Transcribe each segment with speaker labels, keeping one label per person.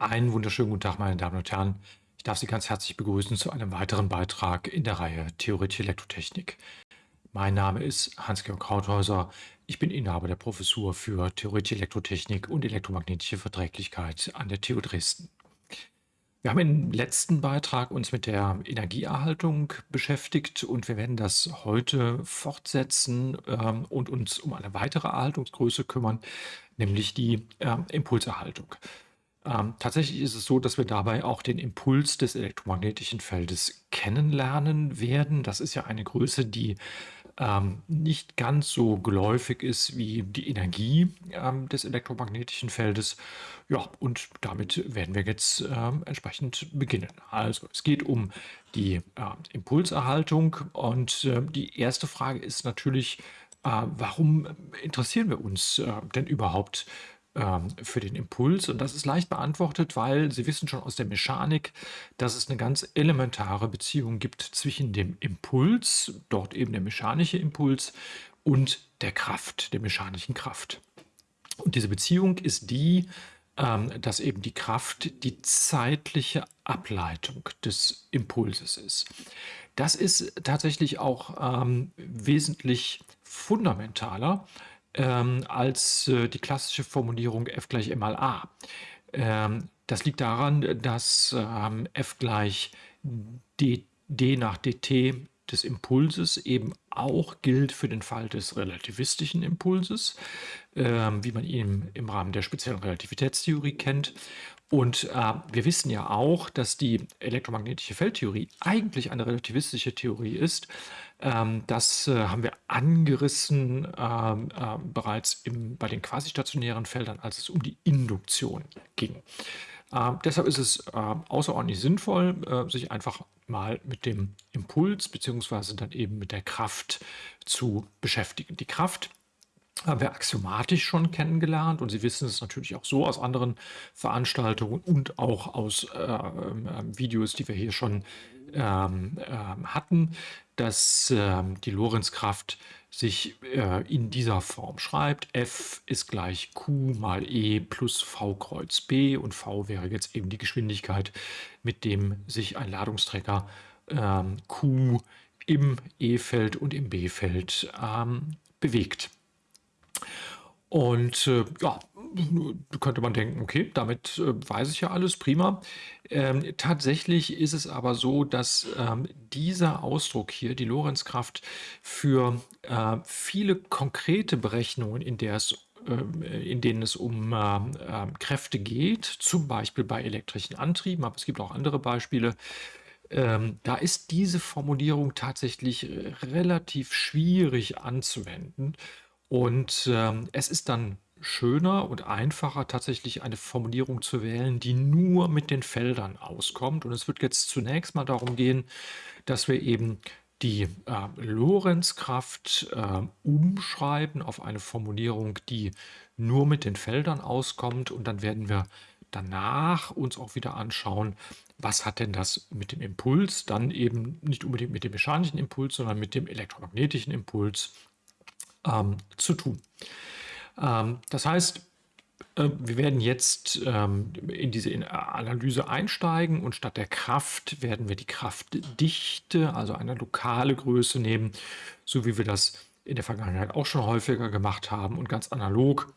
Speaker 1: Einen wunderschönen guten Tag, meine Damen und Herren. Ich darf Sie ganz herzlich begrüßen zu einem weiteren Beitrag in der Reihe Theoretische Elektrotechnik. Mein Name ist Hans-Georg Krauthäuser. Ich bin Inhaber der Professur für Theoretische Elektrotechnik und elektromagnetische Verträglichkeit an der TU Dresden. Wir haben im letzten Beitrag uns mit der Energieerhaltung beschäftigt und wir werden das heute fortsetzen ähm, und uns um eine weitere Erhaltungsgröße kümmern, nämlich die äh, Impulserhaltung. Ähm, tatsächlich ist es so, dass wir dabei auch den Impuls des elektromagnetischen Feldes kennenlernen werden. Das ist ja eine Größe, die ähm, nicht ganz so geläufig ist wie die Energie ähm, des elektromagnetischen Feldes. Ja, und damit werden wir jetzt ähm, entsprechend beginnen. Also es geht um die äh, Impulserhaltung und äh, die erste Frage ist natürlich, äh, warum interessieren wir uns äh, denn überhaupt ähm, für den Impuls. Und das ist leicht beantwortet, weil Sie wissen schon aus der Mechanik, dass es eine ganz elementare Beziehung gibt zwischen dem Impuls, dort eben der mechanische Impuls, und der Kraft, der mechanischen Kraft. Und diese Beziehung ist die, ähm, dass eben die Kraft die zeitliche Ableitung des Impulses ist. Das ist tatsächlich auch ähm, wesentlich fundamentaler ähm, als äh, die klassische Formulierung F gleich m mal a. Ähm, das liegt daran, dass ähm, F gleich d, d nach dt des Impulses eben auch gilt für den Fall des relativistischen Impulses, ähm, wie man ihn im Rahmen der speziellen Relativitätstheorie kennt. Und äh, wir wissen ja auch, dass die elektromagnetische Feldtheorie eigentlich eine relativistische Theorie ist. Ähm, das äh, haben wir angerissen ähm, äh, bereits im, bei den quasi-stationären Feldern, als es um die Induktion ging. Äh, deshalb ist es äh, außerordentlich sinnvoll, äh, sich einfach mal mit dem Impuls bzw. dann eben mit der Kraft zu beschäftigen. Die Kraft haben wir axiomatisch schon kennengelernt und Sie wissen es natürlich auch so aus anderen Veranstaltungen und auch aus äh, äh, Videos, die wir hier schon ähm, äh, hatten, dass ähm, die Lorentzkraft sich äh, in dieser Form schreibt. F ist gleich Q mal E plus V kreuz B und V wäre jetzt eben die Geschwindigkeit, mit dem sich ein Ladungsträger ähm, Q im E-Feld und im B-Feld ähm, bewegt. Und äh, ja, könnte man denken, okay, damit äh, weiß ich ja alles, prima. Ähm, tatsächlich ist es aber so, dass ähm, dieser Ausdruck hier, die Lorenzkraft, für äh, viele konkrete Berechnungen, in, der es, äh, in denen es um ähm, ähm, Kräfte geht, zum Beispiel bei elektrischen Antrieben, aber es gibt auch andere Beispiele, ähm, da ist diese Formulierung tatsächlich äh, relativ schwierig anzuwenden. Und ähm, es ist dann schöner und einfacher, tatsächlich eine Formulierung zu wählen, die nur mit den Feldern auskommt. Und es wird jetzt zunächst mal darum gehen, dass wir eben die äh, Lorenzkraft äh, umschreiben auf eine Formulierung, die nur mit den Feldern auskommt. Und dann werden wir danach uns auch wieder anschauen, was hat denn das mit dem Impuls, dann eben nicht unbedingt mit dem mechanischen Impuls, sondern mit dem elektromagnetischen Impuls ähm, zu tun. Ähm, das heißt, äh, wir werden jetzt ähm, in diese Analyse einsteigen und statt der Kraft werden wir die Kraftdichte, also eine lokale Größe nehmen, so wie wir das in der Vergangenheit auch schon häufiger gemacht haben. Und ganz analog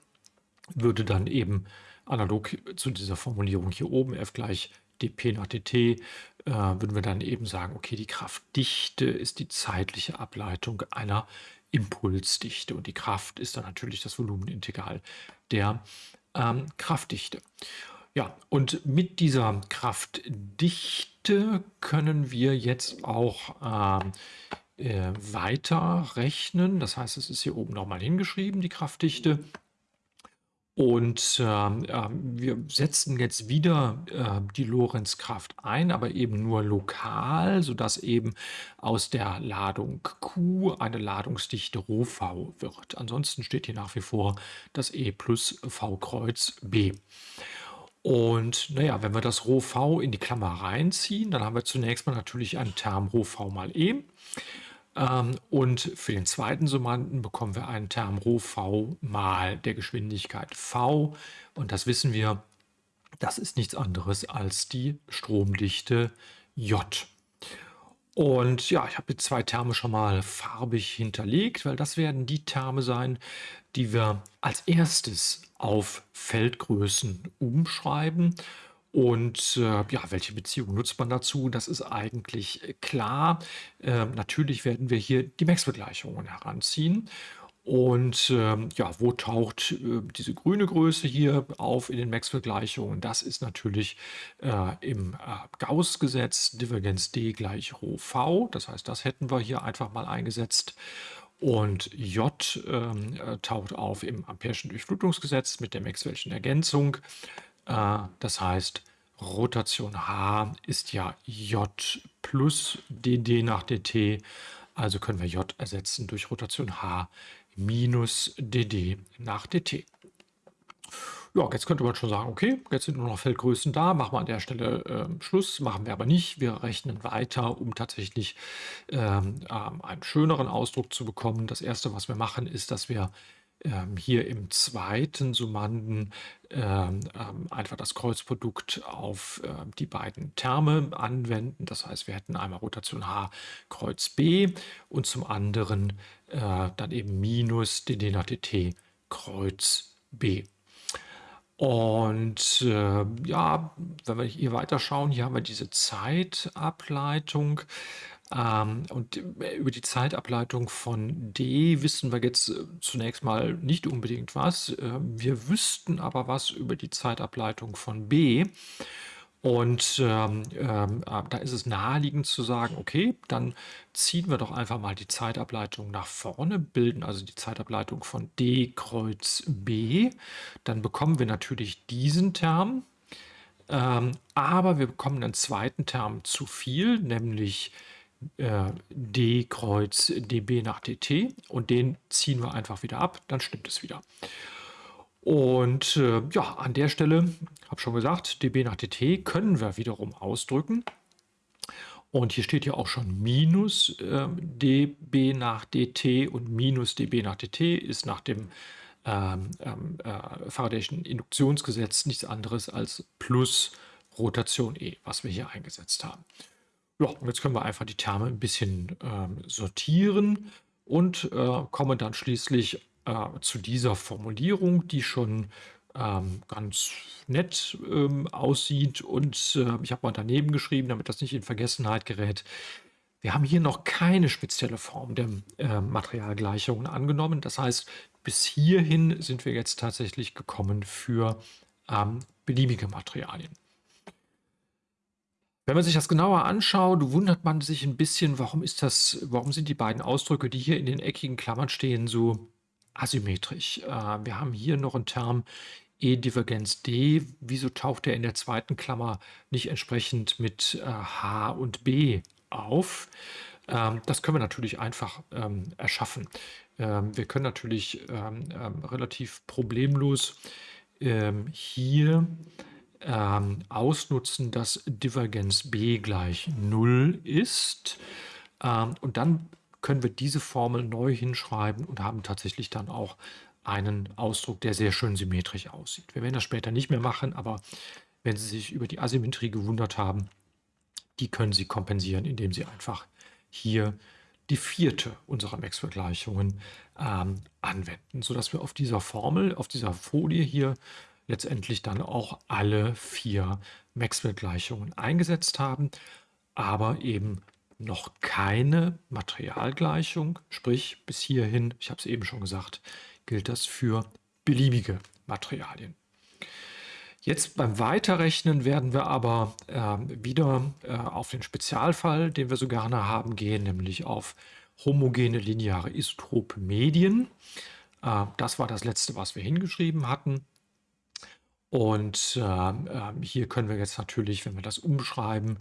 Speaker 1: würde dann eben analog zu dieser Formulierung hier oben f gleich dp nach dt, äh, würden wir dann eben sagen, okay, die Kraftdichte ist die zeitliche Ableitung einer Impulsdichte. Und die Kraft ist dann natürlich das Volumenintegral der ähm, Kraftdichte. Ja, und mit dieser Kraftdichte können wir jetzt auch ähm, äh, weiter rechnen. Das heißt, es ist hier oben nochmal hingeschrieben, die Kraftdichte. Und ähm, äh, wir setzen jetzt wieder äh, die Lorenzkraft ein, aber eben nur lokal, sodass eben aus der Ladung Q eine Ladungsdichte ρV wird. Ansonsten steht hier nach wie vor das E plus V Kreuz B. Und naja, wenn wir das ρV in die Klammer reinziehen, dann haben wir zunächst mal natürlich einen Term ρV mal E. Ähm, und für den zweiten Summanden bekommen wir einen Term ρv mal der Geschwindigkeit v. Und das wissen wir, Das ist nichts anderes als die Stromdichte J. Und ja, ich habe jetzt zwei Terme schon mal farbig hinterlegt, weil das werden die Terme sein, die wir als erstes auf Feldgrößen umschreiben. Und äh, ja, welche Beziehung nutzt man dazu? Das ist eigentlich äh, klar. Äh, natürlich werden wir hier die Maxwell-Gleichungen heranziehen. Und ähm, ja, wo taucht äh, diese grüne Größe hier auf in den Maxwell-Gleichungen? Das ist natürlich äh, im äh, Gauss-Gesetz Divergenz D gleich Rho V. Das heißt, das hätten wir hier einfach mal eingesetzt. Und J ähm, äh, taucht auf im Ampere'schen Durchflutungsgesetz mit der Maxwell'schen Ergänzung. Äh, das heißt, Rotation H ist ja J plus dd nach dt. Also können wir J ersetzen durch Rotation H minus dd nach dt. Ja, jetzt könnte man schon sagen, okay, jetzt sind nur noch Feldgrößen da, machen wir an der Stelle äh, Schluss, machen wir aber nicht. Wir rechnen weiter, um tatsächlich ähm, ähm, einen schöneren Ausdruck zu bekommen. Das erste, was wir machen, ist, dass wir ähm, hier im zweiten Summanden ähm, ähm, einfach das Kreuzprodukt auf äh, die beiden Terme anwenden. Das heißt, wir hätten einmal Rotation H Kreuz B und zum anderen äh, dann eben minus dd nach dt Kreuz B. Und äh, ja, wenn wir hier weiter schauen, hier haben wir diese Zeitableitung. Ähm, und über die Zeitableitung von D wissen wir jetzt äh, zunächst mal nicht unbedingt was. Ähm, wir wüssten aber was über die Zeitableitung von B. Und ähm, ähm, äh, da ist es naheliegend zu sagen, okay, dann ziehen wir doch einfach mal die Zeitableitung nach vorne, bilden also die Zeitableitung von D Kreuz B. Dann bekommen wir natürlich diesen Term, ähm, aber wir bekommen einen zweiten Term zu viel, nämlich äh, D Kreuz dB nach dt und den ziehen wir einfach wieder ab, dann stimmt es wieder. Und äh, ja, an der Stelle, habe schon gesagt, dB nach dt können wir wiederum ausdrücken. Und hier steht ja auch schon minus äh, dB nach dt und minus dB nach dt ist nach dem ähm, ähm äh, Faradayschen Induktionsgesetz nichts anderes als plus Rotation E, was wir hier eingesetzt haben. Ja, und jetzt können wir einfach die Terme ein bisschen ähm, sortieren und äh, kommen dann schließlich äh, zu dieser Formulierung, die schon ähm, ganz nett ähm, aussieht. Und äh, ich habe mal daneben geschrieben, damit das nicht in Vergessenheit gerät. Wir haben hier noch keine spezielle Form der äh, Materialgleichungen angenommen. Das heißt, bis hierhin sind wir jetzt tatsächlich gekommen für ähm, beliebige Materialien. Wenn man sich das genauer anschaut, wundert man sich ein bisschen, warum ist das, warum sind die beiden Ausdrücke, die hier in den eckigen Klammern stehen, so asymmetrisch. Äh, wir haben hier noch einen Term E-Divergenz D. Wieso taucht er in der zweiten Klammer nicht entsprechend mit äh, H und B auf? Ähm, das können wir natürlich einfach ähm, erschaffen. Ähm, wir können natürlich relativ problemlos ähm, ausnutzen, dass Divergenz B gleich 0 ist. und dann können wir diese Formel neu hinschreiben und haben tatsächlich dann auch einen Ausdruck, der sehr schön symmetrisch aussieht. Wir werden das später nicht mehr machen, aber wenn Sie sich über die Asymmetrie gewundert haben, die können Sie kompensieren, indem Sie einfach hier die vierte unserer Max-Vergleichungen ähm, anwenden, sodass wir auf dieser Formel, auf dieser Folie hier letztendlich dann auch alle vier Maxwell-Gleichungen eingesetzt haben, aber eben noch keine Materialgleichung, sprich bis hierhin, ich habe es eben schon gesagt, gilt das für beliebige Materialien. Jetzt beim Weiterrechnen werden wir aber äh, wieder äh, auf den Spezialfall, den wir so gerne haben, gehen, nämlich auf homogene lineare isotrope Medien. Äh, das war das letzte, was wir hingeschrieben hatten. Und ähm, ähm, hier können wir jetzt natürlich, wenn wir das umschreiben,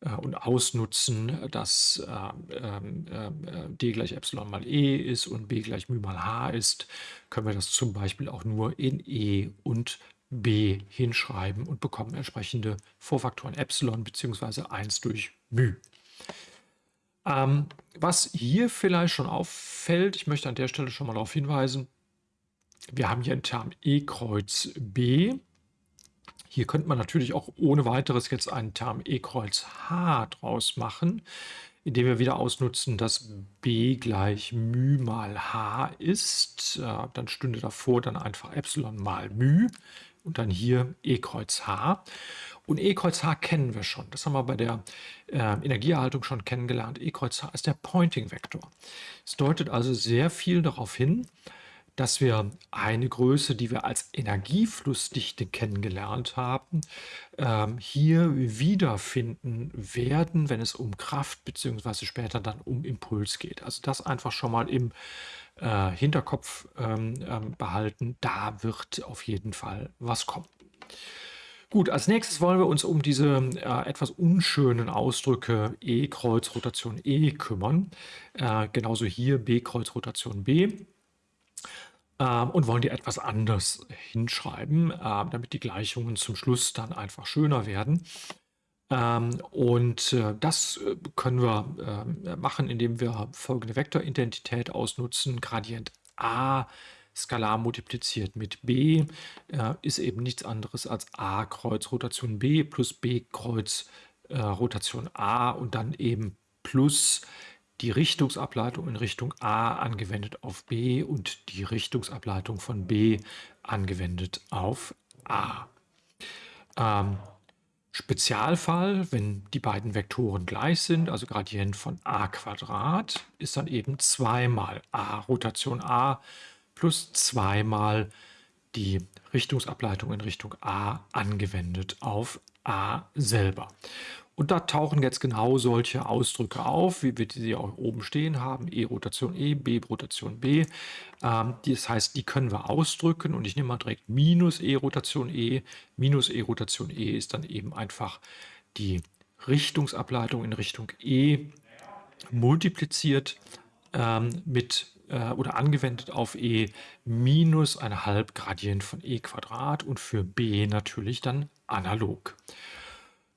Speaker 1: äh, und ausnutzen, dass äh, ähm, äh, d gleich Epsilon mal e ist und b gleich μ mal h ist, können wir das zum Beispiel auch nur in e und b hinschreiben und bekommen entsprechende Vorfaktoren Epsilon bzw. 1 durch μ. Ähm, was hier vielleicht schon auffällt, ich möchte an der Stelle schon mal darauf hinweisen, wir haben hier einen Term E kreuz B. Hier könnte man natürlich auch ohne weiteres jetzt einen Term E Kreuz H draus machen, indem wir wieder ausnutzen, dass B gleich μ mal H ist. Äh, dann stünde davor dann einfach Epsilon mal μ und dann hier E Kreuz H. Und E Kreuz H kennen wir schon. Das haben wir bei der äh, Energieerhaltung schon kennengelernt. E Kreuz H ist der Pointing-Vektor. Es deutet also sehr viel darauf hin, dass wir eine Größe, die wir als Energieflussdichte kennengelernt haben, ähm, hier wiederfinden werden, wenn es um Kraft bzw. später dann um Impuls geht. Also das einfach schon mal im äh, Hinterkopf ähm, ähm, behalten. Da wird auf jeden Fall was kommen. Gut, als nächstes wollen wir uns um diese äh, etwas unschönen Ausdrücke E Kreuz Rotation E kümmern. Äh, genauso hier B Kreuz Rotation B ähm, und wollen die etwas anders hinschreiben, äh, damit die Gleichungen zum Schluss dann einfach schöner werden. Ähm, und äh, das äh, können wir machen, indem wir folgende Vektoridentität ausnutzen. Gradient a skalar multipliziert mit b äh, ist eben nichts anderes als a Kreuz Rotation b plus b Kreuz Rotation a und dann eben plus die Richtungsableitung in Richtung A angewendet auf B und die Richtungsableitung von B angewendet auf A. Ähm, Spezialfall, wenn die beiden Vektoren gleich sind, also Gradient von a Quadrat, ist dann eben zweimal a Rotation a plus zweimal die Richtungsableitung in Richtung a angewendet auf a selber. Und da tauchen jetzt genau solche Ausdrücke auf, wie wir sie auch oben stehen haben, E-Rotation E, B-Rotation B. Ähm, das heißt, die können wir ausdrücken und ich nehme mal direkt minus E-Rotation E. Minus E-Rotation E ist dann eben einfach die Richtungsableitung in Richtung E multipliziert ähm, mit äh, oder angewendet auf E minus ein halb Gradient von E Quadrat und für B natürlich dann analog.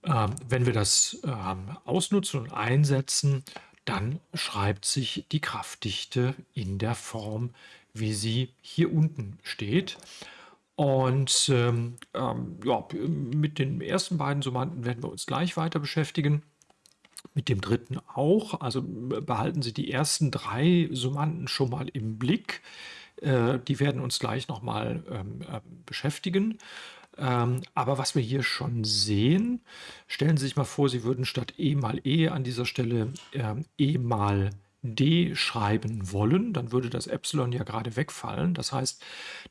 Speaker 1: Ähm, wenn wir das ähm, ausnutzen und einsetzen, dann schreibt sich die Kraftdichte in der Form, wie sie hier unten steht. Und ähm, ähm, ja, mit den ersten beiden Summanden werden wir uns gleich weiter beschäftigen. Mit dem dritten auch. Also behalten Sie die ersten drei Summanden schon mal im Blick. Äh, die werden uns gleich nochmal ähm, äh, beschäftigen. Ähm, aber was wir hier schon sehen, stellen Sie sich mal vor, Sie würden statt E mal E an dieser Stelle ähm, E mal D schreiben wollen, dann würde das Epsilon ja gerade wegfallen. Das heißt,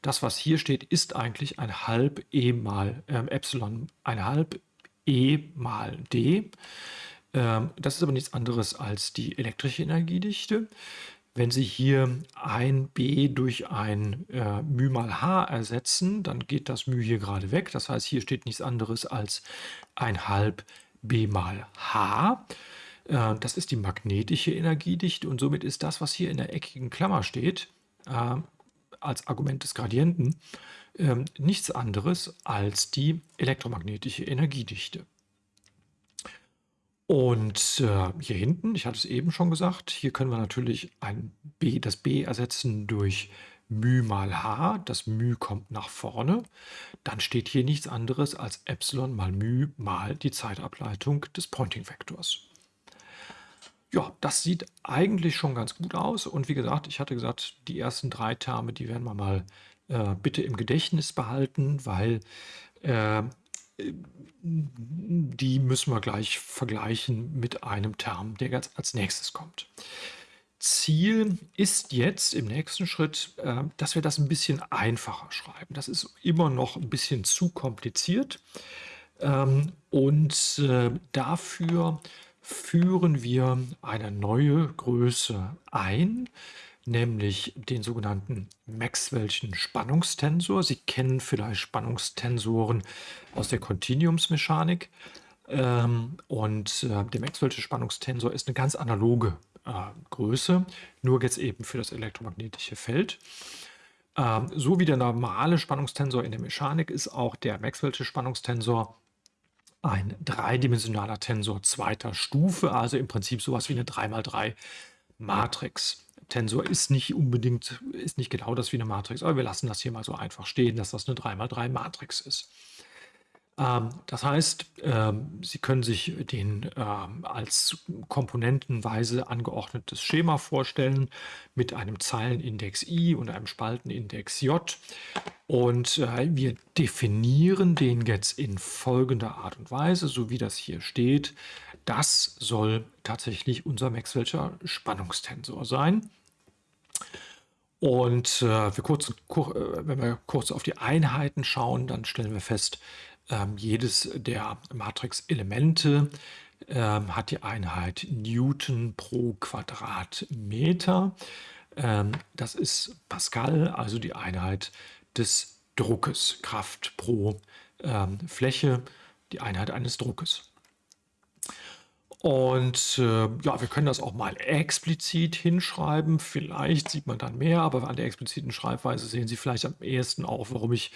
Speaker 1: das, was hier steht, ist eigentlich ein halb E mal äh, Epsilon, ein halb E mal D. Ähm, das ist aber nichts anderes als die elektrische Energiedichte. Wenn Sie hier ein b durch ein äh, μ mal h ersetzen, dann geht das μ hier gerade weg. Das heißt, hier steht nichts anderes als ein halb b mal h. Äh, das ist die magnetische Energiedichte und somit ist das, was hier in der eckigen Klammer steht, äh, als Argument des Gradienten, äh, nichts anderes als die elektromagnetische Energiedichte. Und äh, hier hinten, ich hatte es eben schon gesagt, hier können wir natürlich ein b, das b ersetzen durch μ mal h. Das μ kommt nach vorne. Dann steht hier nichts anderes als Epsilon mal μ mal die Zeitableitung des Pointing-Vektors. Ja, das sieht eigentlich schon ganz gut aus. Und wie gesagt, ich hatte gesagt, die ersten drei Terme, die werden wir mal äh, bitte im Gedächtnis behalten, weil äh, die müssen wir gleich vergleichen mit einem Term, der ganz als nächstes kommt. Ziel ist jetzt im nächsten Schritt, äh, dass wir das ein bisschen einfacher schreiben. Das ist immer noch ein bisschen zu kompliziert. Ähm, und äh, dafür führen wir eine neue Größe ein, nämlich den sogenannten Maxwell'schen Spannungstensor. Sie kennen vielleicht Spannungstensoren aus der Kontinuumsmechanik. Ähm, und äh, der Maxwell'sche Spannungstensor ist eine ganz analoge äh, Größe, nur jetzt eben für das elektromagnetische Feld. Ähm, so wie der normale Spannungstensor in der Mechanik ist auch der Maxwell'sche Spannungstensor ein dreidimensionaler Tensor zweiter Stufe, also im Prinzip sowas wie eine 3x3 Matrix. Tensor ist nicht unbedingt, ist nicht genau das wie eine Matrix, aber wir lassen das hier mal so einfach stehen, dass das eine 3x3 Matrix ist. Ähm, das heißt, ähm, Sie können sich den ähm, als komponentenweise angeordnetes Schema vorstellen mit einem Zeilenindex i und einem Spaltenindex j. Und äh, wir definieren den jetzt in folgender Art und Weise, so wie das hier steht. Das soll tatsächlich unser Maxwell'scher Spannungstensor sein. Und äh, wir kurz, kur, äh, wenn wir kurz auf die Einheiten schauen, dann stellen wir fest, ähm, jedes der Matrix-Elemente ähm, hat die Einheit Newton pro Quadratmeter. Ähm, das ist Pascal, also die Einheit des Druckes, Kraft pro ähm, Fläche, die Einheit eines Druckes. Und äh, ja, wir können das auch mal explizit hinschreiben. Vielleicht sieht man dann mehr, aber an der expliziten Schreibweise sehen Sie vielleicht am ehesten auch, warum ich,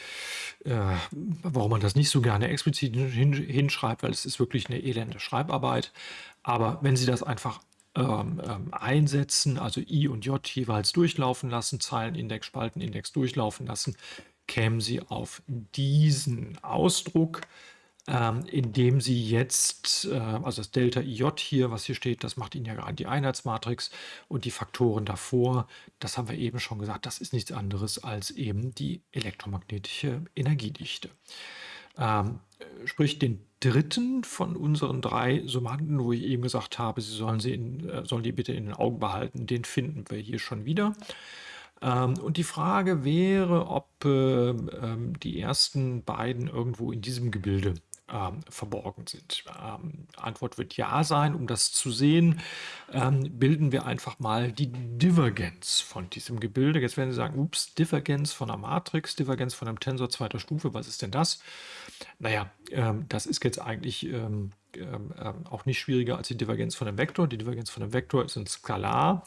Speaker 1: äh, warum man das nicht so gerne explizit hin, hinschreibt, weil es ist wirklich eine elende Schreibarbeit. Aber wenn Sie das einfach ähm, ähm, einsetzen, also I und J jeweils durchlaufen lassen, Zeilenindex, Spaltenindex durchlaufen lassen, kämen Sie auf diesen Ausdruck ähm, indem Sie jetzt, äh, also das Delta IJ hier, was hier steht, das macht Ihnen ja gerade die Einheitsmatrix und die Faktoren davor, das haben wir eben schon gesagt, das ist nichts anderes als eben die elektromagnetische Energiedichte. Ähm, sprich, den dritten von unseren drei Summanden, wo ich eben gesagt habe, Sie sollen, sie in, äh, sollen die bitte in den Augen behalten, den finden wir hier schon wieder. Ähm, und die Frage wäre, ob die ersten beiden irgendwo in diesem Gebilde ähm, verborgen sind. Ähm, Antwort wird ja sein. Um das zu sehen, ähm, bilden wir einfach mal die Divergenz von diesem Gebilde. Jetzt werden Sie sagen, ups, Divergenz von einer Matrix, Divergenz von einem Tensor zweiter Stufe, was ist denn das? Naja, ähm, das ist jetzt eigentlich ähm, ähm, auch nicht schwieriger als die Divergenz von einem Vektor. Die Divergenz von einem Vektor ist ein Skalar.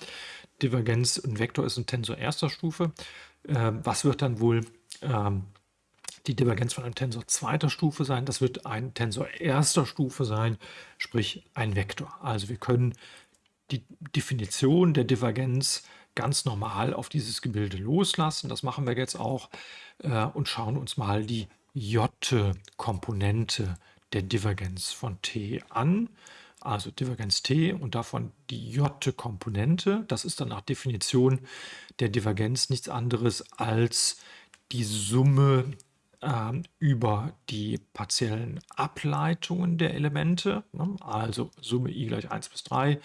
Speaker 1: Divergenz, ein Vektor ist ein Tensor erster Stufe. was wird dann wohl die Divergenz von einem Tensor zweiter Stufe sein. Das wird ein Tensor erster Stufe sein, sprich ein Vektor. Also wir können die Definition der Divergenz ganz normal auf dieses Gebilde loslassen. Das machen wir jetzt auch äh, und schauen uns mal die J-Komponente der Divergenz von T an. Also Divergenz T und davon die J-Komponente. Das ist dann nach Definition der Divergenz nichts anderes als die Summe ähm, über die partiellen Ableitungen der Elemente, ne? also Summe i gleich 1 bis 3,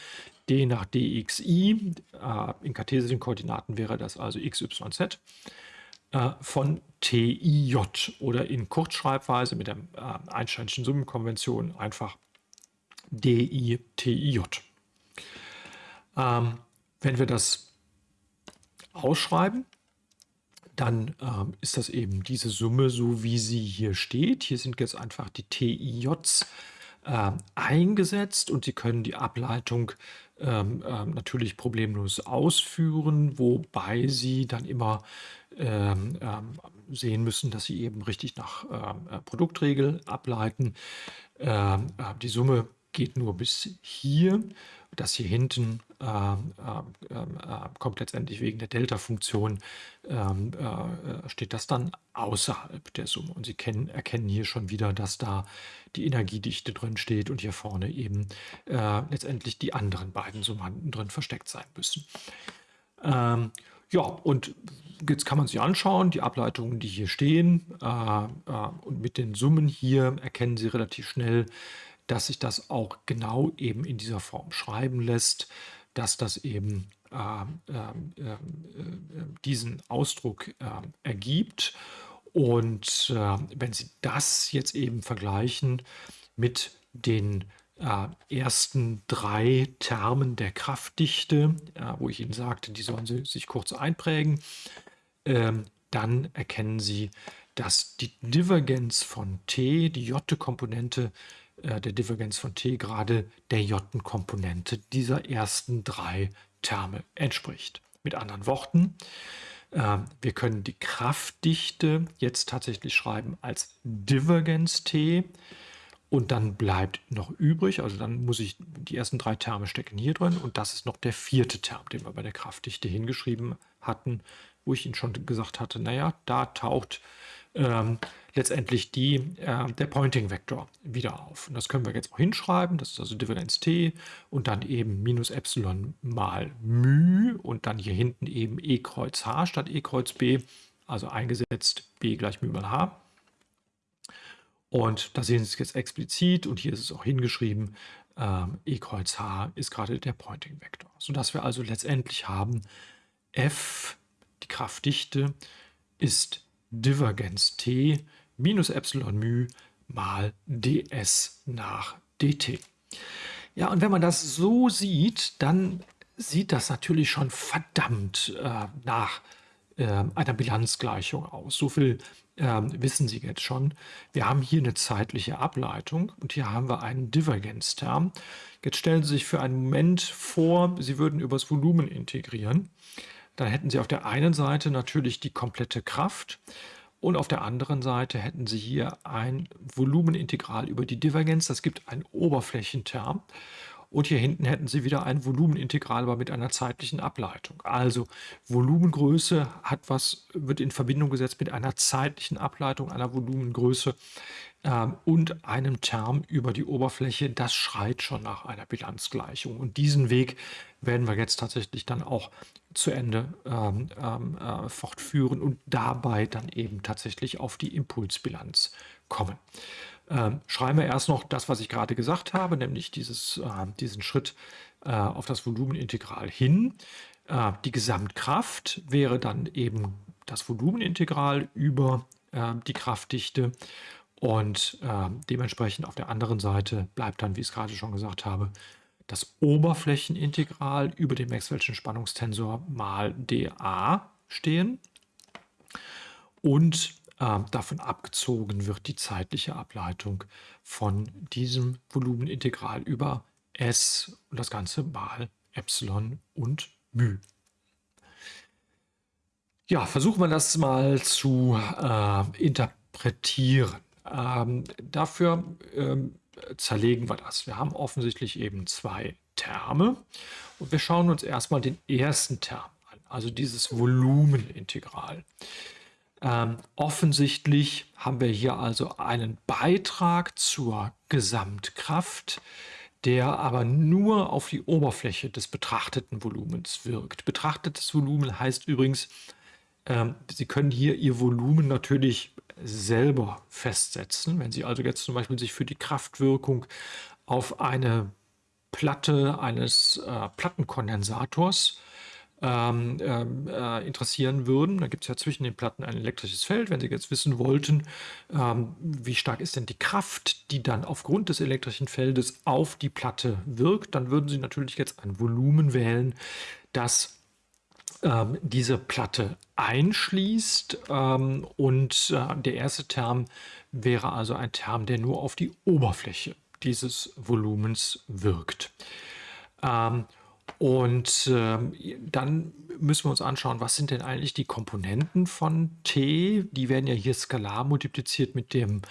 Speaker 1: d nach dxi, äh, in kartesischen Koordinaten wäre das also x, y, z, äh, von tij oder in Kurzschreibweise mit der äh, Einsteinschen Summenkonvention einfach di, tij. Ähm, wenn wir das ausschreiben, dann ähm, ist das eben diese Summe, so wie sie hier steht. Hier sind jetzt einfach die TIJs äh, eingesetzt und Sie können die Ableitung ähm, äh, natürlich problemlos ausführen, wobei Sie dann immer ähm, ähm sehen müssen, dass Sie eben richtig nach ähm, äh, Produktregel ableiten. Ähm, äh, die Summe geht nur bis hier. Das hier hinten kommt letztendlich wegen der Delta-Funktion, ähm, äh, steht das dann außerhalb der Summe. Und Sie kennen, erkennen hier schon wieder, dass da die Energiedichte drin steht und hier vorne eben äh, letztendlich die anderen beiden Summanden drin versteckt sein müssen. Ähm, ja, und jetzt kann man sich anschauen, die Ableitungen, die hier stehen. Äh, äh, und mit den Summen hier erkennen Sie relativ schnell, dass sich das auch genau eben in dieser Form schreiben lässt, dass das eben äh, äh, äh, diesen Ausdruck ähm, ergibt. Und ähm, wenn Sie das jetzt eben vergleichen mit den äh, ersten drei Termen der Kraftdichte, wo ich Ihnen sagte, die sollen Sie sich kurz einprägen, ähm, dann erkennen Sie, dass die Divergenz von T, die J-Komponente, äh, der Divergenz von T gerade der J-Komponente dieser ersten drei Terme entspricht. Mit anderen Worten, äh, wir können die Kraftdichte jetzt tatsächlich schreiben als Divergenz T und dann bleibt noch übrig, also dann muss ich, die ersten drei Terme stecken hier drin und das ist noch der vierte Term, den wir bei der Kraftdichte hingeschrieben hatten, wo ich Ihnen schon gesagt hatte, naja, da taucht ähm, letztendlich die, äh, der Pointing-Vektor wieder auf. Und das können wir jetzt auch hinschreiben. Das ist also Differenz t und dann eben minus Epsilon mal μ und dann hier hinten eben e kreuz h statt e kreuz b, also eingesetzt b gleich μ mal h. Und da sehen Sie es jetzt explizit und hier ist es auch hingeschrieben, ähm, e kreuz h ist gerade der Pointing-Vektor. Sodass wir also letztendlich haben, f, die Kraftdichte, ist Divergenz t minus Epsilon μ mal ds nach dt. Ja, und wenn man das so sieht, dann sieht das natürlich schon verdammt äh, nach äh, einer Bilanzgleichung aus. So viel äh, wissen Sie jetzt schon. Wir haben hier eine zeitliche Ableitung und hier haben wir einen Divergenzterm. Jetzt stellen Sie sich für einen Moment vor, Sie würden übers Volumen integrieren. Dann hätten Sie auf der einen Seite natürlich die komplette Kraft und auf der anderen Seite hätten Sie hier ein Volumenintegral über die Divergenz. Das gibt einen Oberflächenterm. Und hier hinten hätten Sie wieder ein Volumenintegral, aber mit einer zeitlichen Ableitung. Also Volumengröße hat was, wird in Verbindung gesetzt mit einer zeitlichen Ableitung einer Volumengröße ähm, und einem Term über die Oberfläche, das schreit schon nach einer Bilanzgleichung. Und diesen Weg werden wir jetzt tatsächlich dann auch zu Ende ähm, ähm, äh, fortführen und dabei dann eben tatsächlich auf die Impulsbilanz kommen. Ähm, schreiben wir erst noch das, was ich gerade gesagt habe, nämlich dieses, äh, diesen Schritt äh, auf das Volumenintegral hin. Äh, die Gesamtkraft wäre dann eben das Volumenintegral über äh, die Kraftdichte und äh, dementsprechend auf der anderen Seite bleibt dann, wie ich es gerade schon gesagt habe, das Oberflächenintegral über den Maxwell'schen Spannungstensor mal dA stehen. Und äh, davon abgezogen wird die zeitliche Ableitung von diesem Volumenintegral über S und das Ganze mal Epsilon und μ. Ja, versuchen wir das mal zu äh, interpretieren. Ähm, dafür ähm, zerlegen wir das. Wir haben offensichtlich eben zwei Terme und wir schauen uns erstmal den ersten Term an, also dieses Volumenintegral. Ähm, offensichtlich haben wir hier also einen Beitrag zur Gesamtkraft, der aber nur auf die Oberfläche des betrachteten Volumens wirkt. Betrachtetes Volumen heißt übrigens, ähm, Sie können hier Ihr Volumen natürlich selber festsetzen. Wenn Sie also jetzt zum Beispiel sich für die Kraftwirkung auf eine Platte eines äh, Plattenkondensators ähm, ähm, äh, interessieren würden. Da gibt es ja zwischen den Platten ein elektrisches Feld. Wenn Sie jetzt wissen wollten, ähm, wie stark ist denn die Kraft, die dann aufgrund des elektrischen Feldes auf die Platte wirkt, dann würden Sie natürlich jetzt ein Volumen wählen, das ähm, diese Platte einschließt. Ähm, und äh, der erste Term wäre also ein Term, der nur auf die Oberfläche dieses Volumens wirkt. Ähm, und ähm, dann müssen wir uns anschauen, was sind denn eigentlich die Komponenten von T? Die werden ja hier skalar multipliziert mit dem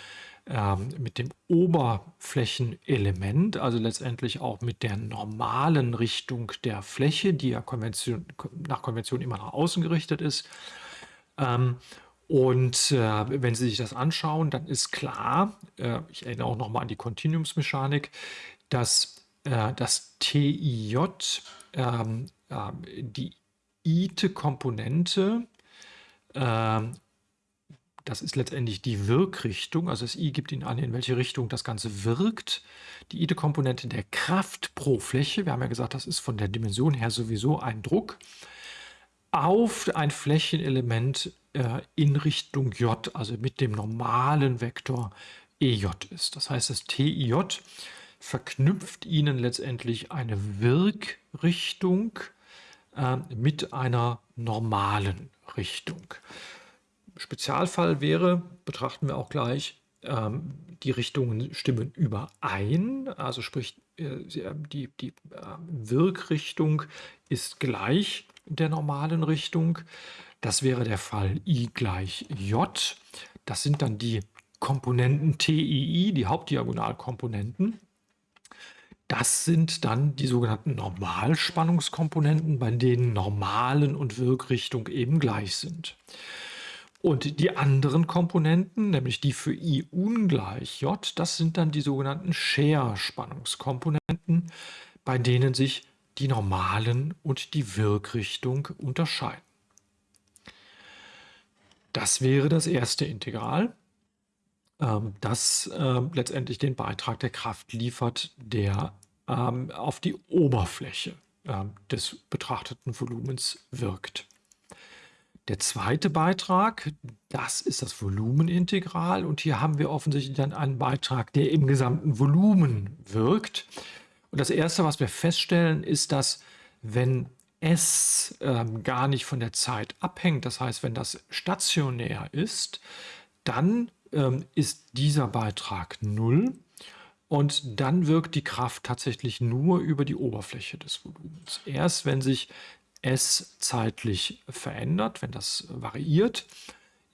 Speaker 1: ähm, mit dem Oberflächenelement, also letztendlich auch mit der normalen Richtung der Fläche, die ja Konvention, nach Konvention immer nach außen gerichtet ist. Ähm, und äh, wenn Sie sich das anschauen, dann ist klar, äh, ich erinnere auch nochmal an die Kontinuumsmechanik, dass äh, das TIJ ähm, die ite-Komponente ähm, das ist letztendlich die Wirkrichtung, also das I gibt Ihnen an, in welche Richtung das Ganze wirkt. Die Ide-Komponente der Kraft pro Fläche, wir haben ja gesagt, das ist von der Dimension her sowieso ein Druck, auf ein Flächenelement äh, in Richtung J, also mit dem normalen Vektor EJ ist. Das heißt, das TIJ verknüpft Ihnen letztendlich eine Wirkrichtung äh, mit einer normalen Richtung. Spezialfall wäre, betrachten wir auch gleich, ähm, die Richtungen stimmen überein, also sprich äh, die, die äh, Wirkrichtung ist gleich der normalen Richtung. Das wäre der Fall I gleich J. Das sind dann die Komponenten TII, die Hauptdiagonalkomponenten. Das sind dann die sogenannten Normalspannungskomponenten, bei denen Normalen und Wirkrichtung eben gleich sind. Und die anderen Komponenten, nämlich die für I ungleich J, das sind dann die sogenannten Share-Spannungskomponenten, bei denen sich die normalen und die Wirkrichtung unterscheiden. Das wäre das erste Integral, ähm, das äh, letztendlich den Beitrag der Kraft liefert, der ähm, auf die Oberfläche des betrachteten Volumens wirkt. Der zweite Beitrag, das ist das Volumenintegral und hier haben wir offensichtlich dann einen Beitrag, der im gesamten Volumen wirkt. Und das Erste, was wir feststellen, ist, dass wenn S ähm, gar nicht von der Zeit abhängt, das heißt, wenn das stationär ist, dann ähm, ist dieser Beitrag 0 und dann wirkt die Kraft tatsächlich nur über die Oberfläche des Volumens. Erst wenn sich S zeitlich verändert, wenn das variiert,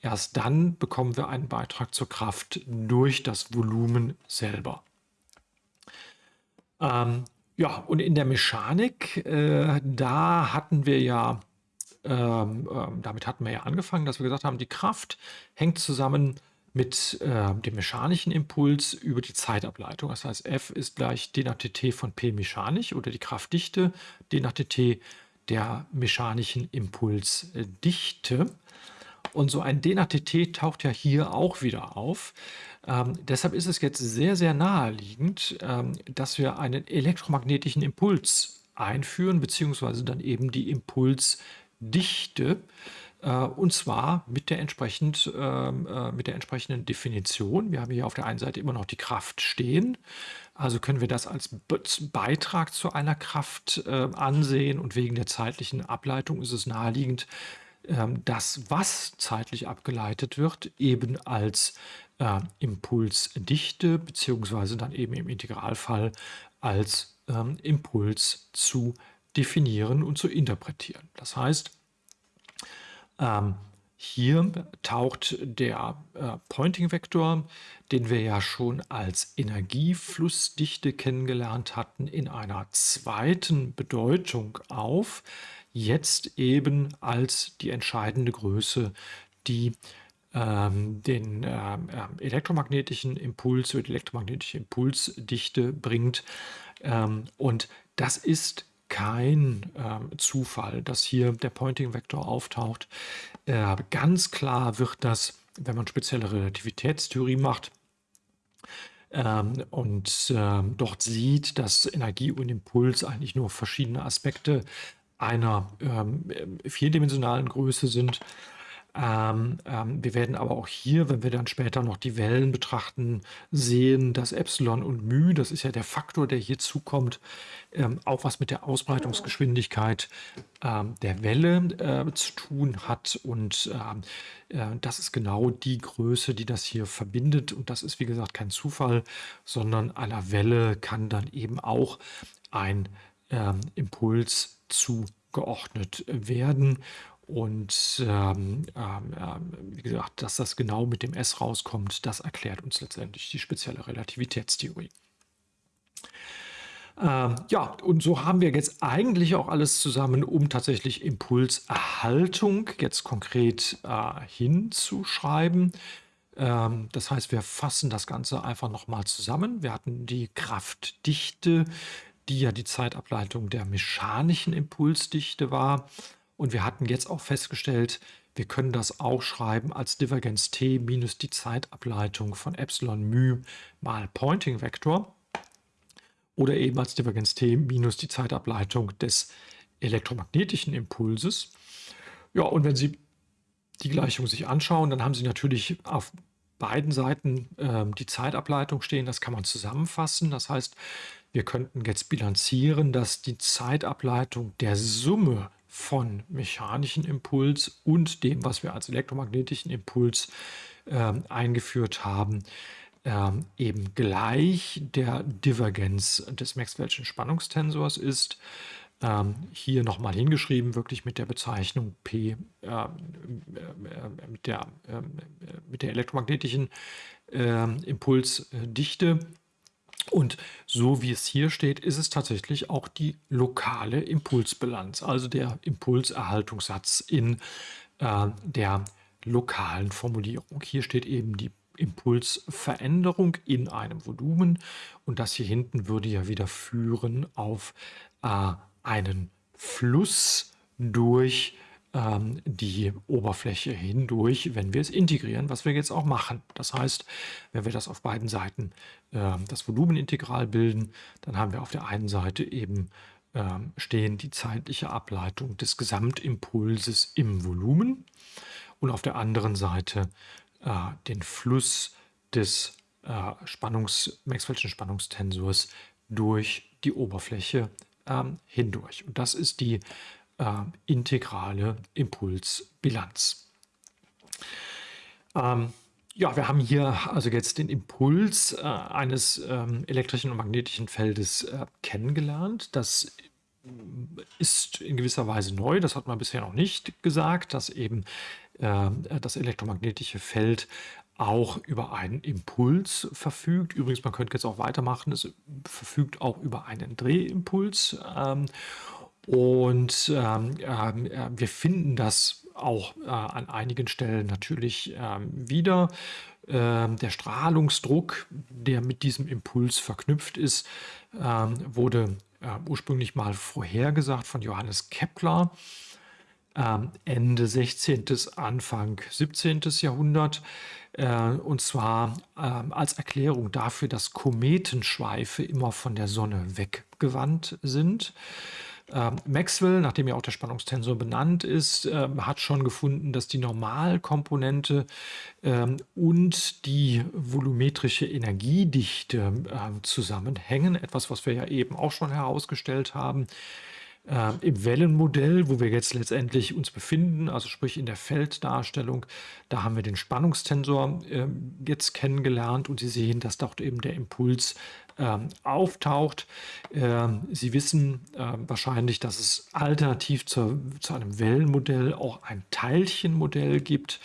Speaker 1: erst dann bekommen wir einen Beitrag zur Kraft durch das Volumen selber. Ähm, ja, und in der Mechanik, äh, da hatten wir ja, ähm, äh, damit hatten wir ja angefangen, dass wir gesagt haben, die Kraft hängt zusammen mit äh, dem mechanischen Impuls über die Zeitableitung. Das heißt, F ist gleich d nach dt von P mechanisch oder die Kraftdichte d nach dt der mechanischen Impulsdichte. Und so ein d nach dt taucht ja hier auch wieder auf. Ähm, deshalb ist es jetzt sehr, sehr naheliegend, ähm, dass wir einen elektromagnetischen Impuls einführen, beziehungsweise dann eben die Impulsdichte. Äh, und zwar mit der, entsprechend, ähm, äh, mit der entsprechenden Definition. Wir haben hier auf der einen Seite immer noch die Kraft stehen. Also können wir das als Beitrag zu einer Kraft äh, ansehen und wegen der zeitlichen Ableitung ist es naheliegend, das, was zeitlich abgeleitet wird, eben als äh, Impulsdichte beziehungsweise dann eben im Integralfall als ähm, Impuls zu definieren und zu interpretieren. Das heißt, ähm, hier taucht der äh, Pointing-Vektor, den wir ja schon als Energieflussdichte kennengelernt hatten, in einer zweiten Bedeutung auf, jetzt eben als die entscheidende Größe, die ähm, den äh, elektromagnetischen Impuls oder die elektromagnetische Impulsdichte bringt. Ähm, und das ist kein äh, Zufall, dass hier der Pointing-Vektor auftaucht. Äh, ganz klar wird das, wenn man spezielle Relativitätstheorie macht, ähm, und ähm, dort sieht, dass Energie und Impuls eigentlich nur verschiedene Aspekte einer ähm, vierdimensionalen Größe sind, ähm, ähm, wir werden aber auch hier, wenn wir dann später noch die Wellen betrachten, sehen, dass Epsilon und μ, das ist ja der Faktor, der hier zukommt, ähm, auch was mit der Ausbreitungsgeschwindigkeit ähm, der Welle äh, zu tun hat. Und ähm, äh, das ist genau die Größe, die das hier verbindet. Und das ist, wie gesagt, kein Zufall, sondern einer Welle kann dann eben auch ein ähm, Impuls zugeordnet werden. Und ähm, ähm, ähm, wie gesagt, dass das genau mit dem S rauskommt, das erklärt uns letztendlich die spezielle Relativitätstheorie. Ähm, ja, und so haben wir jetzt eigentlich auch alles zusammen, um tatsächlich Impulserhaltung jetzt konkret äh, hinzuschreiben. Ähm, das heißt, wir fassen das Ganze einfach nochmal zusammen. Wir hatten die Kraftdichte, die ja die Zeitableitung der mechanischen Impulsdichte war. Und wir hatten jetzt auch festgestellt, wir können das auch schreiben als Divergenz t minus die Zeitableitung von Epsilon μ mal Pointing Vektor oder eben als Divergenz t minus die Zeitableitung des elektromagnetischen Impulses. Ja, und wenn Sie die Gleichung sich anschauen, dann haben Sie natürlich auf beiden Seiten äh, die Zeitableitung stehen. Das kann man zusammenfassen. Das heißt, wir könnten jetzt bilanzieren, dass die Zeitableitung der Summe von mechanischen Impuls und dem, was wir als elektromagnetischen Impuls äh, eingeführt haben, äh, eben gleich der Divergenz des Maxwell'schen Spannungstensors ist. Ähm, hier nochmal hingeschrieben, wirklich mit der Bezeichnung P, äh, äh mit, der, ähm, mit der elektromagnetischen ähm, Impulsdichte und so wie es hier steht, ist es tatsächlich auch die lokale Impulsbilanz, also der Impulserhaltungssatz in äh, der lokalen Formulierung. Hier steht eben die Impulsveränderung in einem Volumen und das hier hinten würde ja wieder führen auf äh, einen Fluss durch ähm, die Oberfläche hindurch, wenn wir es integrieren, was wir jetzt auch machen. Das heißt, wenn wir das auf beiden Seiten äh, das Volumenintegral bilden, dann haben wir auf der einen Seite eben äh, stehen die zeitliche Ableitung des Gesamtimpulses im Volumen und auf der anderen Seite äh, den Fluss des äh, Spannungs, Maxwell'schen Spannungstensors durch die Oberfläche ähm, hindurch. Und das ist die integrale Impulsbilanz. Ähm, ja, wir haben hier also jetzt den Impuls äh, eines ähm, elektrischen und magnetischen Feldes äh, kennengelernt. Das ist in gewisser Weise neu, das hat man bisher noch nicht gesagt, dass eben äh, das elektromagnetische Feld auch über einen Impuls verfügt. Übrigens, man könnte jetzt auch weitermachen, es verfügt auch über einen Drehimpuls. Ähm, und ähm, äh, wir finden das auch äh, an einigen Stellen natürlich ähm, wieder. Ähm, der Strahlungsdruck, der mit diesem Impuls verknüpft ist, ähm, wurde äh, ursprünglich mal vorhergesagt von Johannes Kepler. Ähm, Ende 16., Anfang 17. Jahrhundert. Äh, und zwar ähm, als Erklärung dafür, dass Kometenschweife immer von der Sonne weggewandt sind. Ähm, Maxwell, nachdem ja auch der Spannungstensor benannt ist, ähm, hat schon gefunden, dass die Normalkomponente ähm, und die volumetrische Energiedichte zusammenhängen. Etwas, was wir ja eben auch schon herausgestellt haben. Äh, Im Wellenmodell, wo wir jetzt letztendlich uns befinden, also sprich in der Felddarstellung, da haben wir den Spannungstensor äh, jetzt kennengelernt und Sie sehen, dass dort eben der Impuls äh, auftaucht. Ähm, Sie wissen äh, wahrscheinlich, dass es alternativ zur, zu einem Wellenmodell auch ein Teilchenmodell gibt.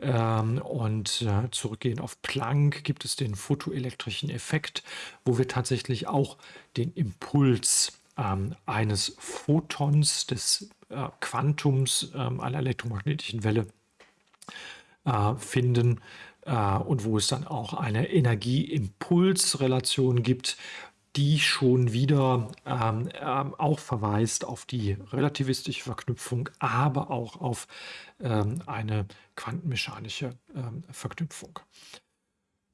Speaker 1: Ähm, und äh, zurückgehend auf Planck gibt es den photoelektrischen Effekt, wo wir tatsächlich auch den Impuls ähm, eines Photons, des äh, Quantums ähm, einer elektromagnetischen Welle äh, finden äh, und wo es dann auch eine Energieimpulsrelation gibt, die schon wieder ähm, ähm, auch verweist auf die relativistische Verknüpfung, aber auch auf ähm, eine quantenmechanische ähm, Verknüpfung.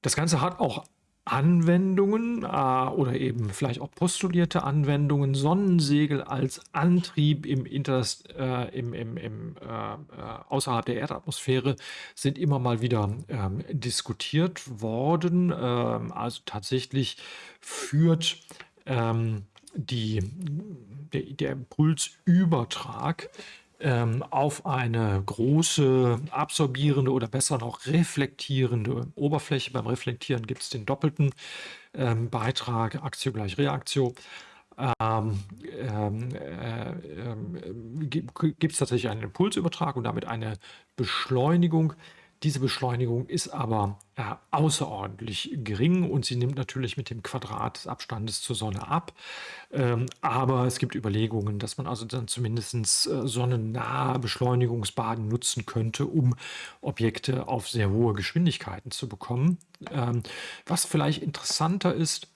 Speaker 1: Das Ganze hat auch Anwendungen äh, oder eben vielleicht auch postulierte Anwendungen, Sonnensegel als Antrieb im Interst, äh, im, im, im, äh, äh, außerhalb der Erdatmosphäre sind immer mal wieder ähm, diskutiert worden. Ähm, also tatsächlich führt ähm, die, der, der Impulsübertrag ähm, auf eine große absorbierende oder besser noch reflektierende Oberfläche. Beim Reflektieren gibt es den doppelten ähm, Beitrag, Aktio gleich Reaktio. Ähm, ähm äh, äh, gibt es tatsächlich einen Impulsübertrag und damit eine Beschleunigung diese Beschleunigung ist aber äh, außerordentlich gering und sie nimmt natürlich mit dem Quadrat des Abstandes zur Sonne ab. Ähm, aber es gibt Überlegungen, dass man also dann zumindest äh, sonnennahe Beschleunigungsbaden nutzen könnte, um Objekte auf sehr hohe Geschwindigkeiten zu bekommen. Ähm, was vielleicht interessanter ist,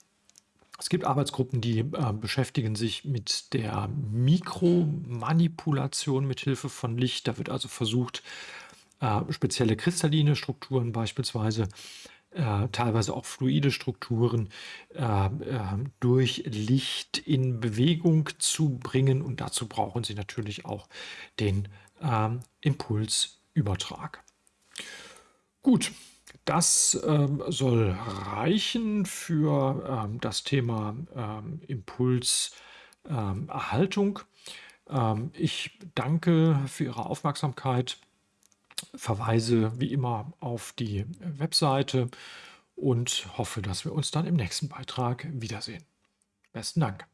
Speaker 1: es gibt Arbeitsgruppen, die äh, beschäftigen sich mit der Mikromanipulation mit Hilfe von Licht. Da wird also versucht, äh, spezielle kristalline Strukturen beispielsweise, äh, teilweise auch fluide Strukturen äh, äh, durch Licht in Bewegung zu bringen. Und dazu brauchen Sie natürlich auch den ähm, Impulsübertrag. Gut, das ähm, soll reichen für ähm, das Thema ähm, Impulserhaltung. Ähm, ich danke für Ihre Aufmerksamkeit verweise wie immer auf die Webseite und hoffe, dass wir uns dann im nächsten Beitrag wiedersehen. Besten Dank.